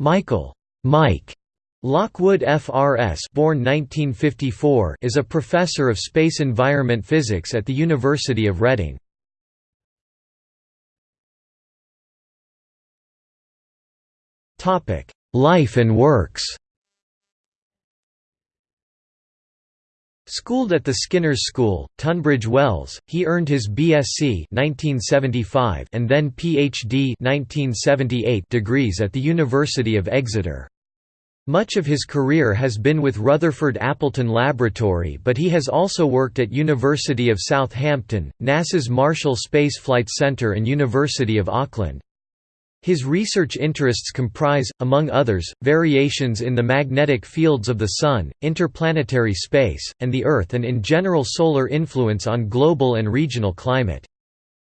Michael. Mike. Lockwood FRS born 1954 is a professor of space environment physics at the University of Reading. Life and works Schooled at the Skinners School, Tunbridge Wells, he earned his BSc 1975 and then PhD 1978 degrees at the University of Exeter. Much of his career has been with Rutherford Appleton Laboratory but he has also worked at University of Southampton, NASA's Marshall Space Flight Center and University of Auckland. His research interests comprise, among others, variations in the magnetic fields of the Sun, interplanetary space, and the Earth and in general solar influence on global and regional climate.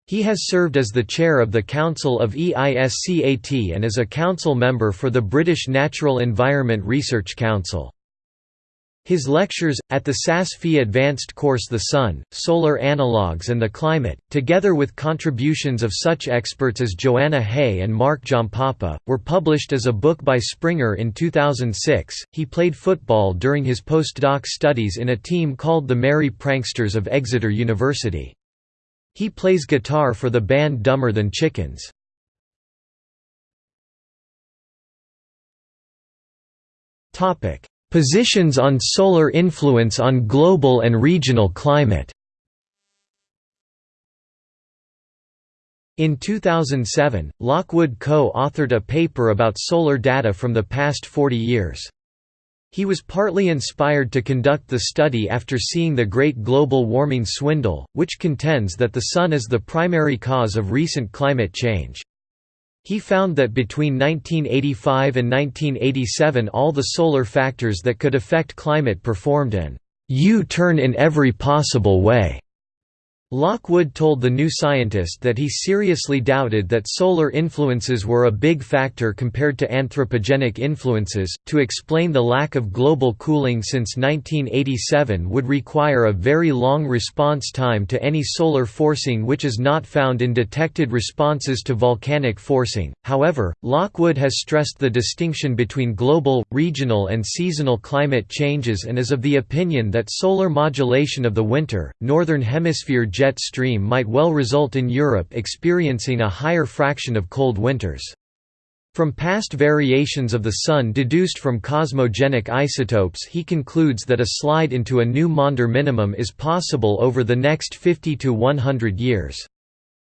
He has served as the chair of the Council of EISCAT and as a council member for the British Natural Environment Research Council. His lectures, at the SAS Advanced course The Sun, Solar Analogues and the Climate, together with contributions of such experts as Joanna Haigh and Mark Giampapa, were published as a book by Springer in 2006. He played football during his postdoc studies in a team called the Merry Pranksters of Exeter University. He plays guitar for the band Dumber Than Chickens. Topic Positions on solar influence on global and regional climate In 2007, Lockwood co-authored a paper about solar data from the past 40 years. He was partly inspired to conduct the study after seeing the Great Global Warming Swindle, which contends that the Sun is the primary cause of recent climate change. He found that between 1985 and 1987 all the solar factors that could affect climate performed an U-turn in every possible way. Lockwood told The New Scientist that he seriously doubted that solar influences were a big factor compared to anthropogenic influences. To explain the lack of global cooling since 1987 would require a very long response time to any solar forcing, which is not found in detected responses to volcanic forcing. However, Lockwood has stressed the distinction between global, regional, and seasonal climate changes and is of the opinion that solar modulation of the winter, northern hemisphere jet stream might well result in Europe experiencing a higher fraction of cold winters. From past variations of the Sun deduced from cosmogenic isotopes he concludes that a slide into a new Maunder minimum is possible over the next 50 to 100 years.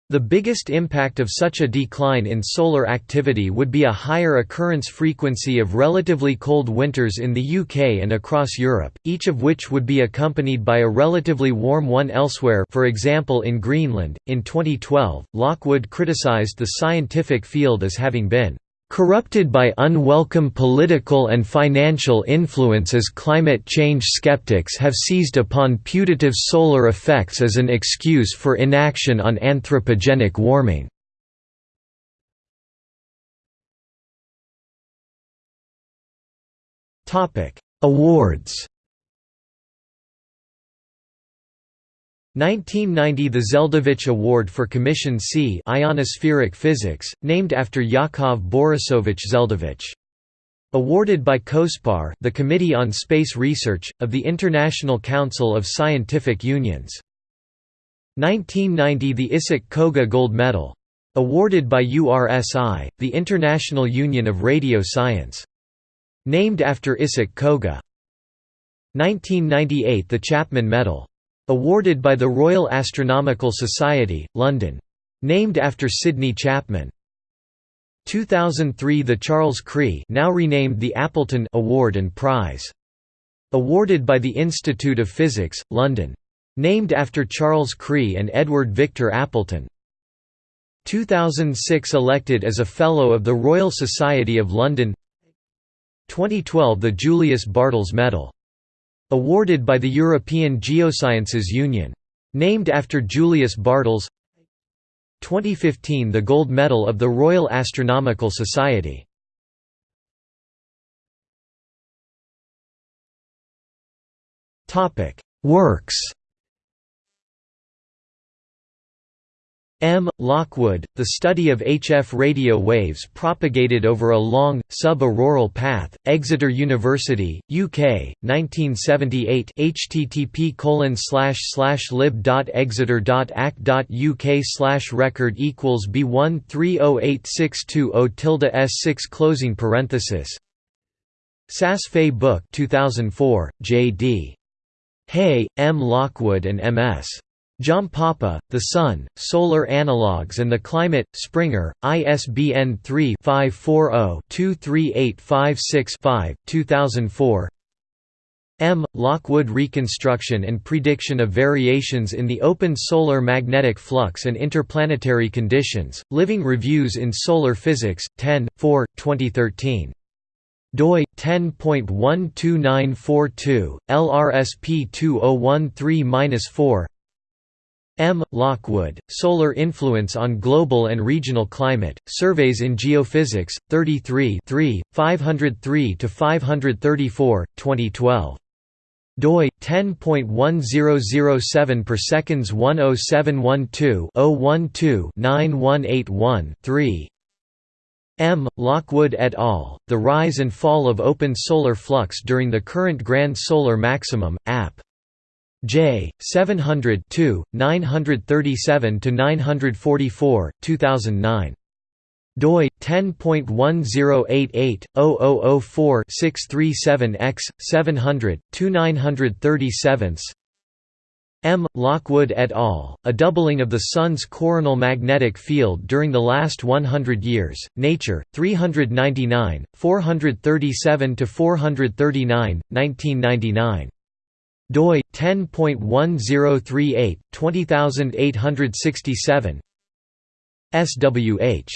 The biggest impact of such a decline in solar activity would be a higher occurrence frequency of relatively cold winters in the UK and across Europe, each of which would be accompanied by a relatively warm one elsewhere for example in Greenland. In 2012, Lockwood criticised the scientific field as having been corrupted by unwelcome political and financial influences climate change skeptics have seized upon putative solar effects as an excuse for inaction on anthropogenic warming. Awards 1990 – The Zeldovich Award for Commission C Ionospheric Physics, named after Yakov Borisovich Zeldovich. Awarded by COSPAR the Committee on Space Research, of the International Council of Scientific Unions. 1990 – The Isaac Koga Gold Medal. Awarded by URSI, the International Union of Radio Science. Named after Isaac Koga. 1998 – The Chapman Medal. Awarded by the Royal Astronomical Society, London. Named after Sidney Chapman. 2003 The Charles Chree now renamed the Appleton Award and Prize. Awarded by the Institute of Physics, London. Named after Charles Chree and Edward Victor Appleton. 2006 Elected as a Fellow of the Royal Society of London 2012 The Julius Bartels Medal Awarded by the European Geosciences Union. Named after Julius Bartels. 2015 – The Gold Medal of the Royal Astronomical Society. Works M. Lockwood, the study of HF radio waves propagated over a long, sub-auroral path, Exeter University, UK, 1978 http lib.exeter.ac.uk record equals B130862 tilde S6 closing parenthesis Sass Fay Book 2004, J.D. Haigh, M. Lockwood and M.S. Papa, The Sun, Solar Analogues and the Climate, Springer, ISBN 3-540-23856-5, 2004 M. Lockwood Reconstruction and Prediction of Variations in the Open Solar Magnetic Flux and Interplanetary Conditions, Living Reviews in Solar Physics, 10, 4, 2013 doi 10.12942 LRSP 2013-4 M. Lockwood, Solar Influence on Global and Regional Climate, Surveys in Geophysics, 33 503–534, 2012. doi 10.1007 per seconds 10712 012 9181 3 M. Lockwood et al., The Rise and Fall of Open Solar Flux During the Current Grand Solar Maximum, App. J. 700 937–944, 2009. doi 10.1088/0004-637x 700 2937 M. Lockwood et al., A Doubling of the Sun's Coronal Magnetic Field During the Last 100 Years, Nature, 399, 437–439, 1999 doi 10.1038 20867 SWH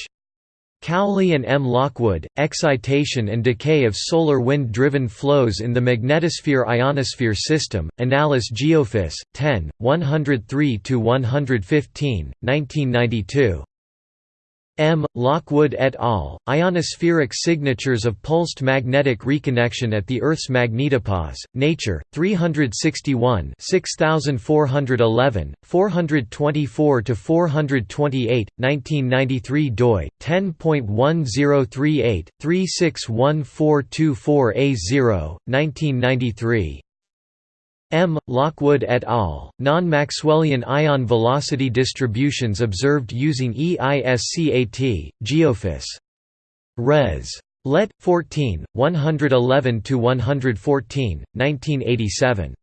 Cowley and M. Lockwood, Excitation and Decay of Solar Wind-Driven Flows in the Magnetosphere Ionosphere System, Annales Geophys, 10, 103–115, 1992 M. Lockwood et al., Ionospheric Signatures of Pulsed Magnetic Reconnection at the Earth's Magnetopause, Nature, 361 6411, 424–428, 1993 doi, 10.1038, 361424A0, 1993 M. Lockwood et al., non-Maxwellian ion velocity distributions observed using EISCAT, Geophys. Res. Let. 14, 111–114, 1987.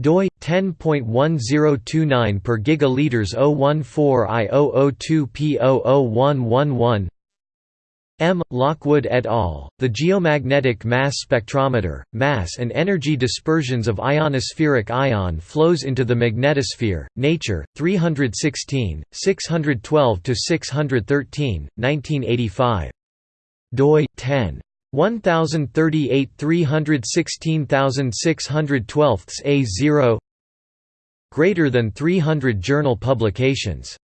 doi 10.1029 per gigaliters 014 M. Lockwood et al., The Geomagnetic Mass Spectrometer, Mass and Energy Dispersions of Ionospheric Ion Flows into the Magnetosphere, Nature, 316, 612–613, 1985. doi 10. 1038 316612 A0 Greater than 300 journal publications